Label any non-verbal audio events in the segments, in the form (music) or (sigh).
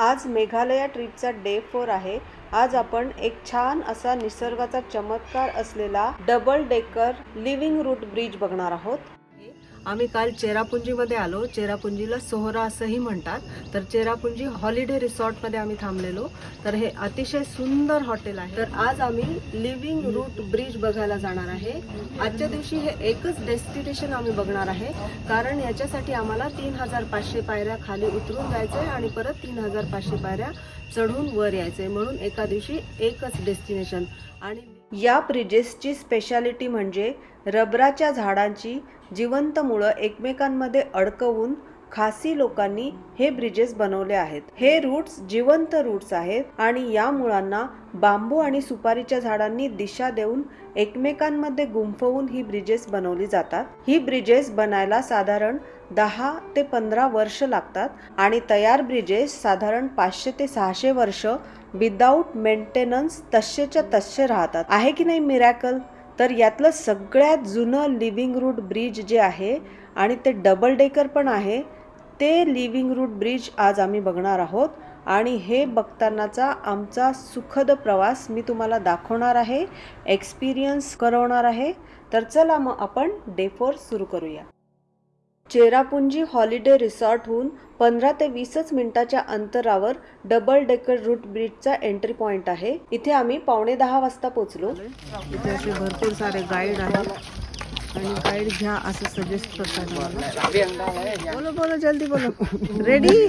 आज Meghalaya ट्रिपचा day four आहे. आज आपण एक छान असा निसर्गाचा चमत्कार असलेला double decker living root bridge बघणार आहोत. आम्ही काल चेरापुंजीमध्ये आलो. चेरापुंजीला सोहरा असंही म्हणतात. तर चेरापुंजी हॉलिडे रिसॉर्टमध्ये आम्ही थांबलेलो. तर हे अतिशय सुंदर हॉटेल आहे. तर आज आम्ही लिव्हिंग रूट ब्रिज बघायला जाणार आहे. आजच्या दिवशी हे एकच डेस्टिनेशन आम्ही बघणार आहे. कारण याच्यासाठी आम्हाला तीन हजार पाचशे पायऱ्या खाली उतरून जायचंय आणि परत तीन हजार पाचशे पायऱ्या चढून वर यायचंय. म्हणून एका दिवशी एकच डेस्टिनेशन. आणि या ब्रिजेसची स्पेशालिटी म्हणजे रबराच्या झाडांची जिवंत मुळं एकमेकांमध्ये अडकवून खासी लोकांनी हे ब्रिजेस बनवले आहेत. हे रूट्स जिवंत रूट्स आहेत आणि या मुळांना बांबू आणि सुपारीच्या झाडांनी दिशा देऊन एकमेकांमध्ये गुंफवून ही ब्रिजेस बनवली जातात. ही ब्रिजेस बनायला साधारण दहा ते पंधरा वर्ष लागतात आणि तयार ब्रिजेस साधारण पाचशे ते सहाशे वर्ष विदाऊट मेंटेनन्स तसेच्या तसे राहतात. आहे की नाही मिरॅकल तर यातलं सगळ्यात जुनं लिव्हिंग रूट ब्रिज जे आहे आणि ते डबल डेकर पण आहे ते लिव्हिंग रूट ब्रिज आज आम्ही बघणार आहोत. आणि हे बघतानाचा आमचा सुखद प्रवास मी तुम्हाला दाखवणार आहे एक्सपिरियन्स करवणार आहे. तर चला मग आपण डे फोर सुरू करूया. चेरापुंजी हॉलिडे रिसॉर्टहून पंधरा ते वीसच मिनिटाच्या अंतरावर डबल डेकर रूट ब्रिजचा एंट्री पॉइंट आहे. इथे आम्ही पावणे दहा वाजता पोहोचलो. इथे असे भरपूर सारे गाईड आहेत. आणि गाईड घ्या असं सजेस्ट करतात बोलो बोलो जल्दी बोलो. रेडी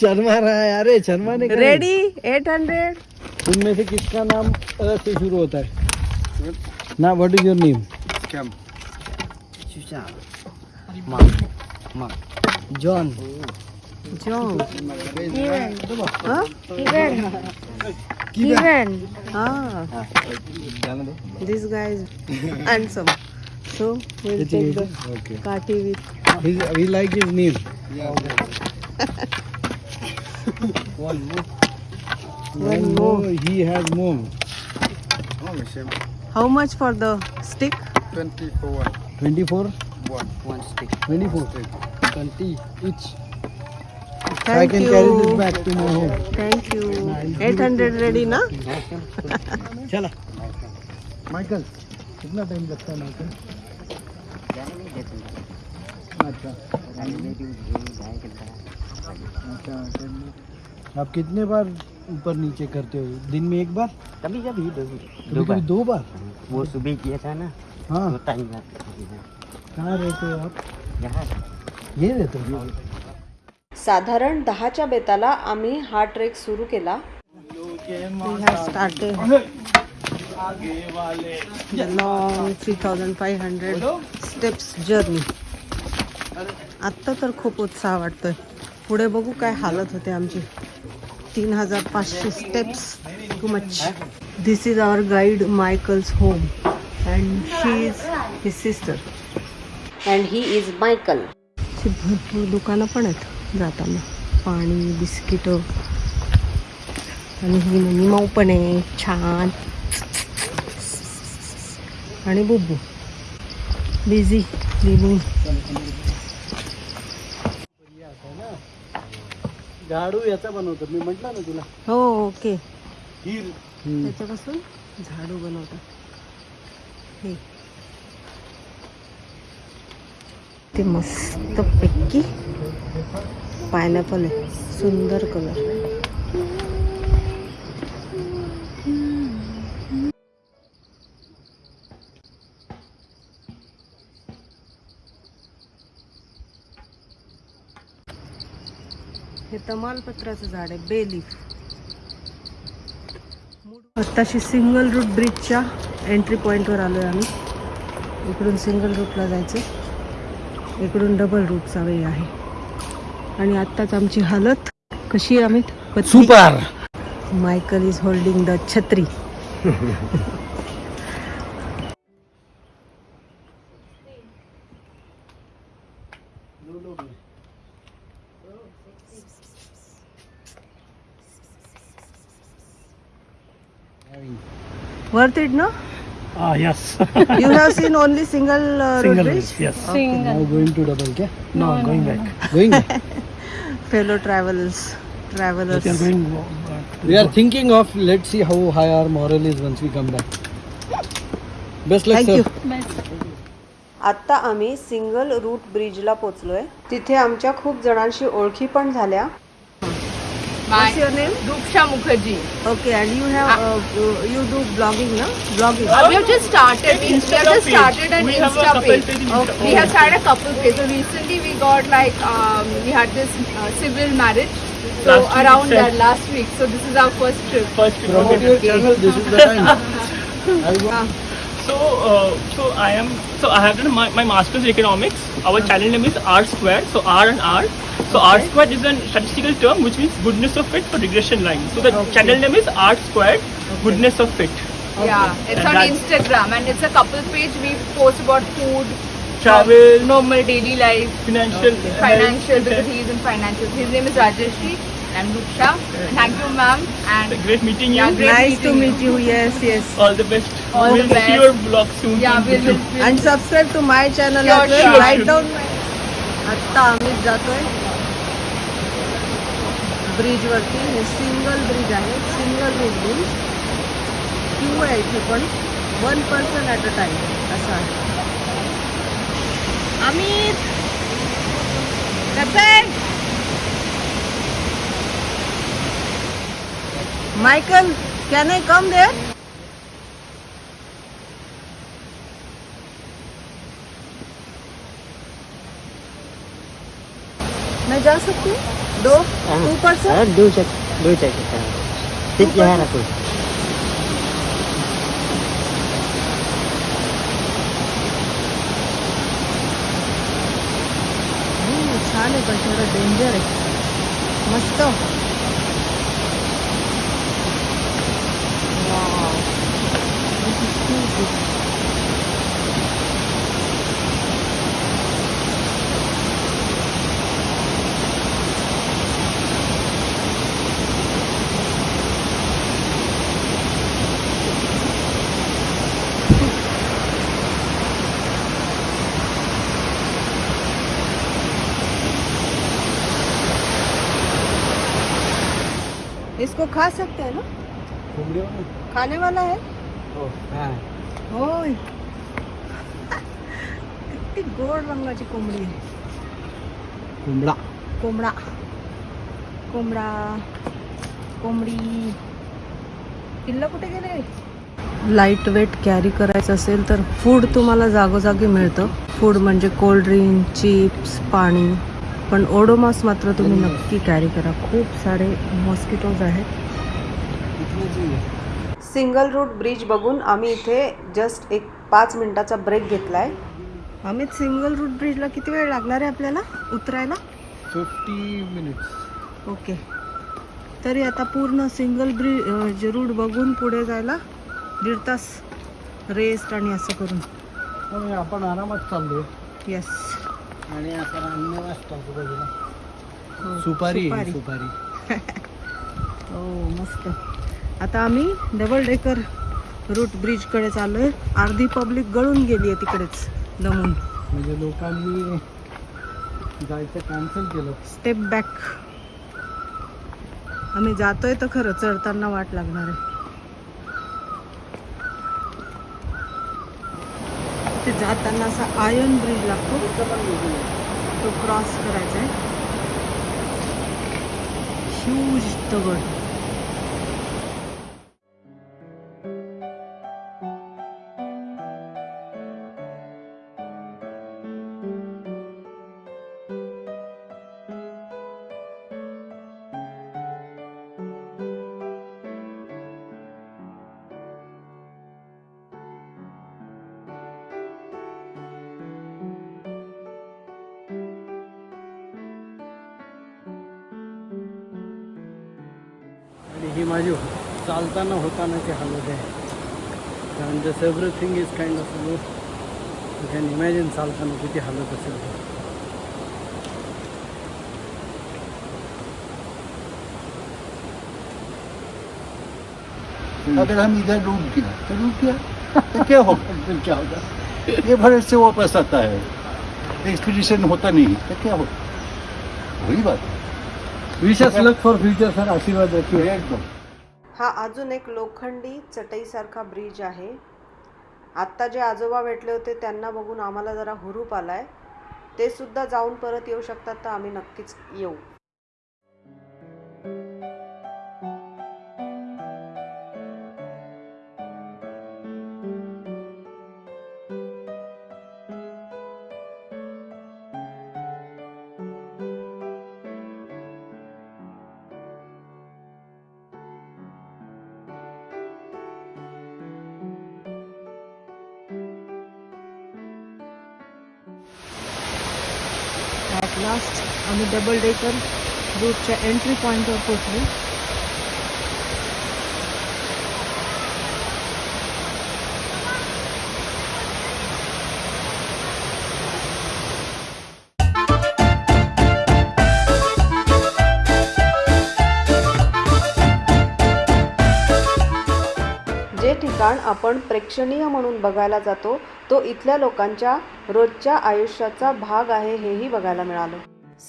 शर्मा रहा है अरे शर्मा ने रेडी एट हंड्रेड उनमें से किसका नाम अ से शुरू होता है? ना what is your name Mark. Mark. John. John. Kevin, Huh? Kevin, Kevin, Ah. This guy is handsome. So we'll it take is. the okay. party with. His, we like his name. Yeah. (laughs) One more. One more. He has more. How much for the stick? 24. 24? One stick. 24 20 each. Thank I thank can carry this back to my home. Thank you eight hundred ready ना चला Michael कितना time लगता है Michael अच्छा। अच्छा आप कितने बार ऊपर नीचे करते हो? दिन में एक बार? कभी कभी दो कभी दो बार दो बार? वो सुबह किया था ना हाँ। तो टाइम लगता है। कहाँ रहते हो आप? यहाँ। ये रहते हो? साधारण दहाच्या बेताला आम्ही हा ट्रेक सुरू केला. Long three thousand five hundred steps journey आत्ता तर खूप उत्साह वाटतोय. पुढे बघू काय हालत होते आमची. तीन हजार पाचशे steps too much this is our guide Michael's home and she is his sister and he is Michael भरपूर दुकानं पण आहेत जाताना. पाणी बिस्किटं. आणि ही मऊ पण आहे. छान. आणि बुब्बू बिझी लिव्हिंग झाडू याचा बनवतो. मी म्हटलं ना तुला. हो ओके. त्याच्यापासून झाडू बनवतात. हे. ते मस्त पैकी पायनॅपल आहे. सुंदर कलर हे तमालपत्राचं झाड आहे बेलीफ आत्ताशी सिंगल रूट ब्रिजच्या एंट्री पॉईंटवर आलो आहे आम्ही. इकडून सिंगल रूटला जायचं. इकडून डबल रूटचा वे आहे. आणि आत्ताच आमची हालत कशी आहे Amit? Super Michael is holding the छत्री. वर्थ इट ना Ah, yes. You have seen only single uh, road Single bridge? bridge, yes. Okay. Now going to double, क्या? No, going back. Going back. Fellow travelers. Travelers We are thinking of let's see how high our morale is once we come back. Best luck, Thank sir. you. आत्ता आम्ही single route ब्रिजला पोचलोय तिथे आमच्या खूप जणांशी ओळखी पण झाल्या What's your name? Ruksha Mukherjee. Okay, and you have uh, you do blogging, no? Blogging. Uh, we have just started. We, we have just started an Insta page. We have started a couple page. So recently we got like um, we had this uh, civil marriage. So Last around itself. that last week. So this is our first trip. First trip. Promote your channel. This is the time. (laughs) So, uh, so I am. So I have done my, my master's in economics. Our channel name is R Square. So R and R. So R squared is a statistical term which means goodness of fit for regression line. So the channel name is R squared, goodness of fit. Yeah, it's And on that's- Instagram and it's a couple page. We post about food, Travel, normal daily life, financial, financial health, because he is in financial. His name is Rajeshri. I'm Ruksha. Thank you, ma'am. And Great meeting you. Yeah, great. Nice to meeting meet you. Yes, yes. All the best. All we'll the see best. your vlog soon. yeah, on we'll, YouTube. we'll, we'll And subscribe to my channel Sure, as well. sure. Write down my आत्ता आम्ही जातोय bridge वरती हे म्हणजे single bridge आहे single route bridge. Queue आहे इथे पण one person at a time असं आहे. आम्ही Michael can I come there मैं जा सकती हूँ? दो two person Sir, do check. Do check it. sir. Sit here, Rakul. छान आहे पण थोडं डेंजर आहे मस्त इसको खा सकते हैं ना? खाने वाला है. होय। किती गोड रंगाची कोंबडी आहे. कोंबडा. कोंबडा. कोंबडा. कोंबडी. पिल्लं कुठे गेले? लाइट वेट कॅरी करायचं असेल तर फूड तुम्हाला जागोजागी मिळतं. फूड म्हणजे कोल्ड ड्रिंक चिप्स पाणी. पण ओडोमास मात्र तुम्ही नक्की कॅरी करा. खूप सारे मॉस्किटोज आहेत. आहे? सिंगल रूट ब्रिज बघून आम्ही इथे जस्ट एक पाच मिनिटाचा ब्रेक घेतलाय. आम्ही सिंगल रूट ब्रिजला किती वेळ लागणार आहे आपल्याला उतरायला? 50 minutes. ओके तरी आता पूर्ण सिंगल ब्रिज रूट बघून पुढे जायला दीड तास रेस्ट आणि असं करून. त्यामुळे आपण आरामात चाललोय. येस आणि आता रांगणे वाजता आजूबाजूला सुपारी आहे, सुपारी. (laughs) हो मस्त. आता आम्ही डबल डेकर रूट ब्रिजकडे चाललोय. अर्धी पब्लिक गळून गेली आहे तिकडेच दमून. म्हणजे लोकांनी जायचं कॅन्सल केलं. स्टेप बॅक आम्ही जातोय तर खरं चढताना वाट लागणार आहे. तिथे जाताना असा आयर्न ब्रिज लागतो. तो क्रॉस करायचा आहे. ह्यूज दगड. होतानाची हालत आहे कारण जस everything is kind of low you can imagine चालताना किती हालत असेल ते. अगर हम इधर डूब गया तो डूब गया। तो क्या होगा? फिर क्या होगा? ये भरे से वापस आता है। एक्सपीडिशन होता नहीं तो क्या होगा? वही बात है। विशेष लक फॉर फ्युचर सर आशीर्वाद रखिए। एकदम। हा अजून एक लोखंडी चटईसारखा ब्रिज आहे. आत्ता जे आजोबा भेटले होते त्यांना बघून आम्हाला जरा हुरूप आला आहे ते सुद्धा जाऊन परत येऊ शकतात तर आम्ही नक्कीच येऊ. लास्ट आम्ही डबल डेकर रूटच्या एंट्री पॉईंटवर पोचलो जे ठिकाण आपण प्रेक्षणीय म्हणून बघायला जातो तो इथल्या लोकांच्या रोजच्या आयुष्याचा भाग आहे हेही बघायला मिळालं.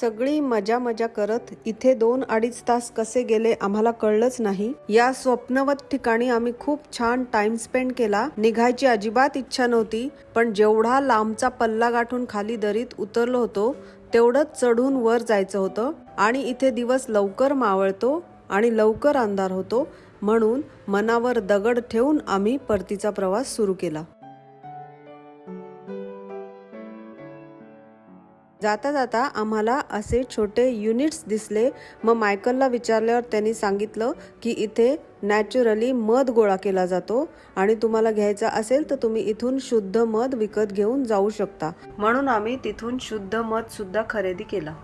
सगळी मजा मजा करत इथे दोन अडीच तास कसे गेले आम्हाला कळलंच नाही. या स्वप्नवत ठिकाणी आम्ही खूप छान टाइम स्पेंड केला. निघायची अजिबात इच्छा नव्हती पण जेवढा लांबचा पल्ला गाठून खाली दरीत उतरलो होतो तेवढंच चढून वर जायचं होतं आणि इथे दिवस लवकर मावळतो आणि लवकर अंधार होतो. म्हणून मनावर दगड ठेवून आम्ही परतीचा प्रवास सुरू केला. जाता जाता आम्हाला असे छोटे युनिट्स दिसले. मग मायकलला विचारल्यावर त्यांनी सांगितलं की इथे नॅचरली मध गोळा केला जातो आणि तुम्हाला घ्यायचा असेल तर तुम्ही इथून शुद्ध मध विकत घेऊन जाऊ शकता. म्हणून आम्ही तिथून शुद्ध मध सुद्धा खरेदी केला.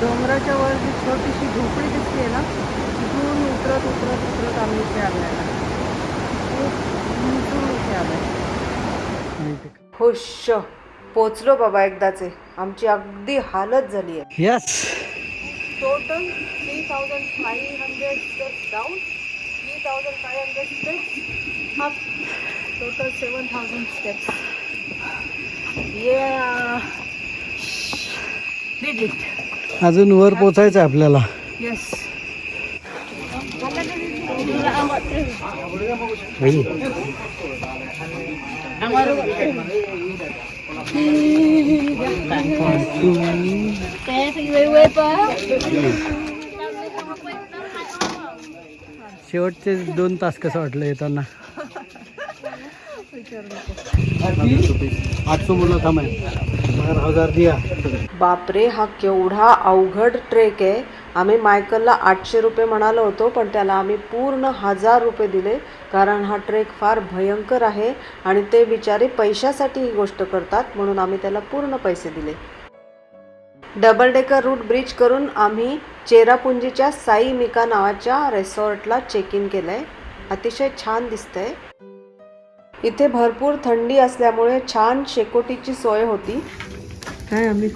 डोंगराच्या वर जी छोटीशी झोपडी दिसते ना तिथून उतरत उतरत उतरत आम्ही इथे आलेला खूप उंचून इथे आलोय. खुश. पोचलो बाबा एकदाचे. आमची अगदी हालत झाली आहे. Yes total three thousand five hundred steps down three thousand five hundred steps up total seven thousand steps ये अजून वर पोचायचं आहे आपल्याला. येस शेवटचे दोन तास कसं वाटलं येताना? आठशे मुलं थांबाय हजार हजार दिया. बापरे हा केवढा अवघड ट्रेक आहे. आम्ही मायकलला आठशे रुपये म्हणालो होतो पण त्याला आम्ही पूर्ण हजार रुपये दिले कारण हा ट्रेक फार भयंकर आहे आणि ते बिचारे पैशासाठी ही गोष्ट करतात म्हणून आम्ही त्याला पूर्ण पैसे दिले. डबल डेकर रूट ब्रिज करून आम्ही चेरापुंजीच्या साई मिका नावाच्या रेसॉर्टला चेक इन केलंय. अतिशय छान दिसतंय. इथे भरपूर थंडी असल्यामुळे छान शेकोटीची सोय होती. काय आम्ही?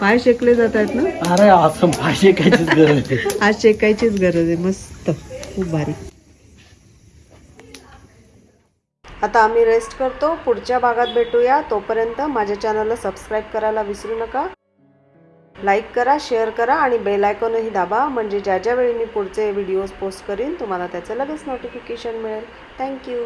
पाय शेकले जात आहेत ना? अरे असं पाहिजे कायचीच गरज आहे. (laughs) आज शेकायचीच गरज आहे. मस्त. खूप भारी. आता आम्ही रेस्ट करतो. पुढच्या भागात भेटूया. तोपर्यंत माझ्या चॅनलला सबस्क्राईब करायला विसरू नका. लाईक करा शेअर करा आणि बेल आयकॉनही दाबा. म्हणजे ज्या ज्या वेळी मी पुढचे व्हिडिओज पोस्ट करीन तुम्हाला त्याचं लगेच नोटिफिकेशन मिळेल. थँक्यू